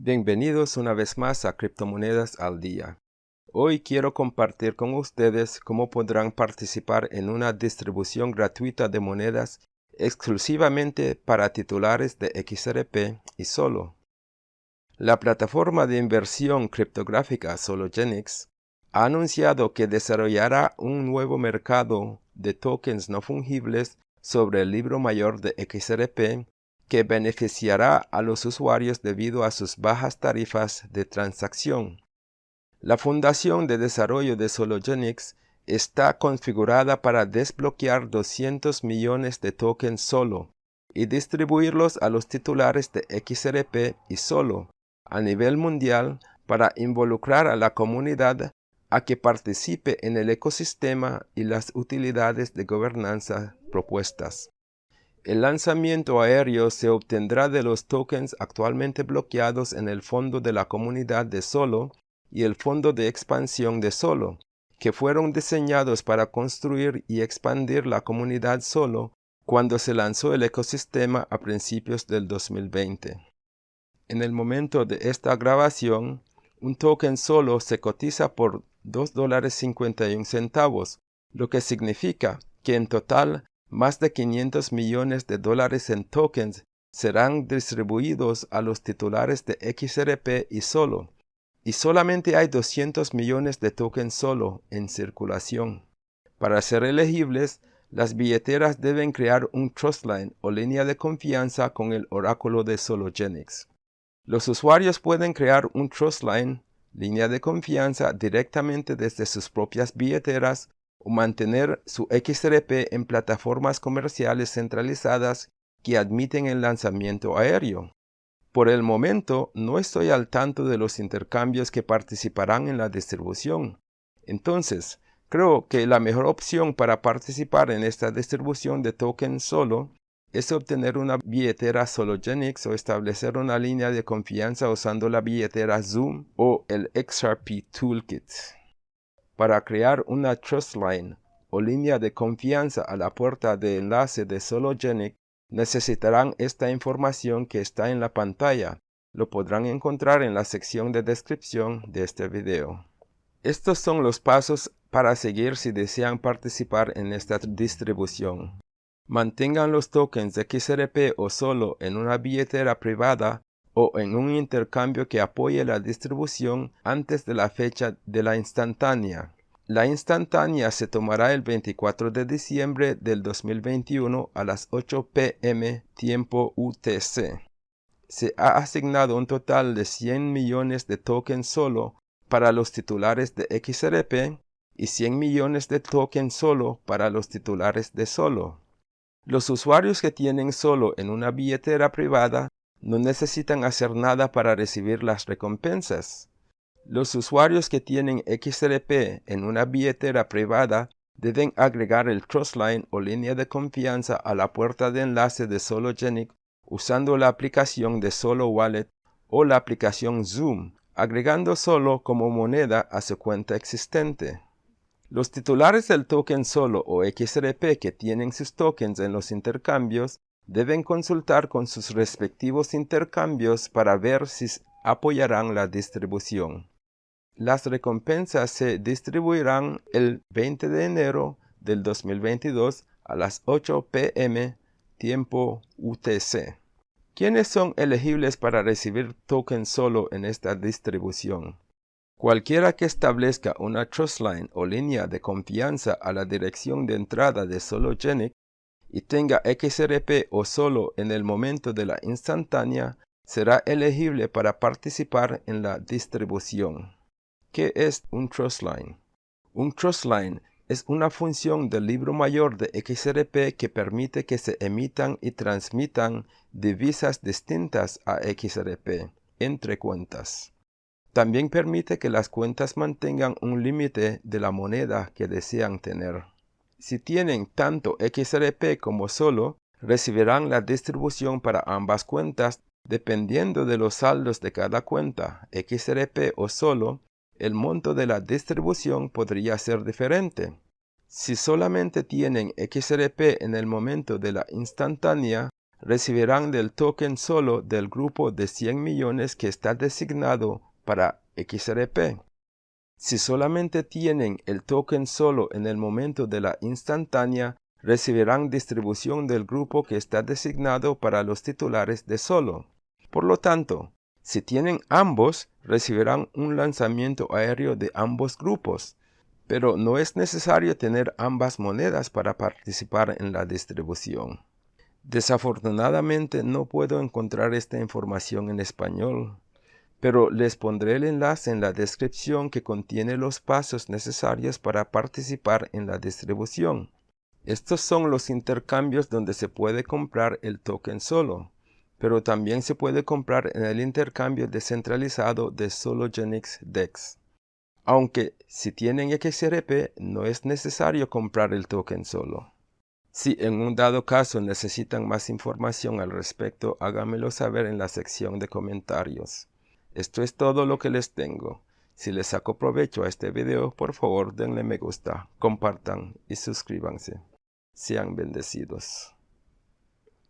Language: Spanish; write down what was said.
Bienvenidos una vez más a Criptomonedas al Día. Hoy quiero compartir con ustedes cómo podrán participar en una distribución gratuita de monedas exclusivamente para titulares de XRP y solo. La plataforma de inversión criptográfica Sologenix ha anunciado que desarrollará un nuevo mercado de tokens no fungibles sobre el libro mayor de XRP que beneficiará a los usuarios debido a sus bajas tarifas de transacción. La Fundación de Desarrollo de Sologenix está configurada para desbloquear 200 millones de tokens solo y distribuirlos a los titulares de XRP y solo a nivel mundial para involucrar a la comunidad a que participe en el ecosistema y las utilidades de gobernanza propuestas. El lanzamiento aéreo se obtendrá de los tokens actualmente bloqueados en el fondo de la comunidad de Solo y el fondo de expansión de Solo, que fueron diseñados para construir y expandir la comunidad Solo cuando se lanzó el ecosistema a principios del 2020. En el momento de esta grabación, un token Solo se cotiza por $2.51, lo que significa que en total más de 500 millones de dólares en tokens serán distribuidos a los titulares de XRP y Solo, y solamente hay 200 millones de tokens Solo en circulación. Para ser elegibles, las billeteras deben crear un trustline o línea de confianza con el oráculo de Sologenix. Los usuarios pueden crear un trustline, línea de confianza, directamente desde sus propias billeteras o mantener su XRP en plataformas comerciales centralizadas que admiten el lanzamiento aéreo. Por el momento no estoy al tanto de los intercambios que participarán en la distribución. Entonces, creo que la mejor opción para participar en esta distribución de tokens solo es obtener una billetera Sologenix o establecer una línea de confianza usando la billetera Zoom o el XRP Toolkit. Para crear una trust line o línea de confianza a la puerta de enlace de Sologenic, necesitarán esta información que está en la pantalla. Lo podrán encontrar en la sección de descripción de este video. Estos son los pasos para seguir si desean participar en esta distribución. Mantengan los tokens XRP o solo en una billetera privada o en un intercambio que apoye la distribución antes de la fecha de la instantánea. La instantánea se tomará el 24 de diciembre del 2021 a las 8 pm tiempo UTC. Se ha asignado un total de 100 millones de tokens solo para los titulares de XRP y 100 millones de tokens solo para los titulares de Solo. Los usuarios que tienen Solo en una billetera privada no necesitan hacer nada para recibir las recompensas. Los usuarios que tienen XRP en una billetera privada deben agregar el Trustline o línea de confianza a la puerta de enlace de Sologenic usando la aplicación de Solo Wallet o la aplicación Zoom, agregando Solo como moneda a su cuenta existente. Los titulares del token Solo o XRP que tienen sus tokens en los intercambios deben consultar con sus respectivos intercambios para ver si apoyarán la distribución. Las recompensas se distribuirán el 20 de enero del 2022 a las 8 pm tiempo UTC. ¿Quiénes son elegibles para recibir tokens solo en esta distribución? Cualquiera que establezca una trustline o línea de confianza a la dirección de entrada de Sologenic y tenga XRP o solo en el momento de la instantánea, será elegible para participar en la distribución. ¿Qué es un trustline? Un trustline es una función del libro mayor de XRP que permite que se emitan y transmitan divisas distintas a XRP entre cuentas. También permite que las cuentas mantengan un límite de la moneda que desean tener. Si tienen tanto XRP como solo, recibirán la distribución para ambas cuentas dependiendo de los saldos de cada cuenta, XRP o solo, el monto de la distribución podría ser diferente. Si solamente tienen XRP en el momento de la instantánea, recibirán del token solo del grupo de 100 millones que está designado para XRP. Si solamente tienen el token solo en el momento de la instantánea, recibirán distribución del grupo que está designado para los titulares de solo. Por lo tanto, si tienen ambos, recibirán un lanzamiento aéreo de ambos grupos, pero no es necesario tener ambas monedas para participar en la distribución. Desafortunadamente no puedo encontrar esta información en español, pero les pondré el enlace en la descripción que contiene los pasos necesarios para participar en la distribución. Estos son los intercambios donde se puede comprar el token solo, pero también se puede comprar en el intercambio descentralizado de Sologenix DEX. Aunque si tienen XRP no es necesario comprar el token solo. Si en un dado caso necesitan más información al respecto, háganmelo saber en la sección de comentarios. Esto es todo lo que les tengo. Si les saco provecho a este video, por favor denle me gusta, compartan y suscríbanse. Sean bendecidos.